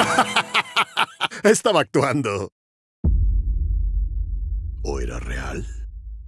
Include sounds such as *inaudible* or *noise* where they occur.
*laughs* Estaba actuando. ¿O era real?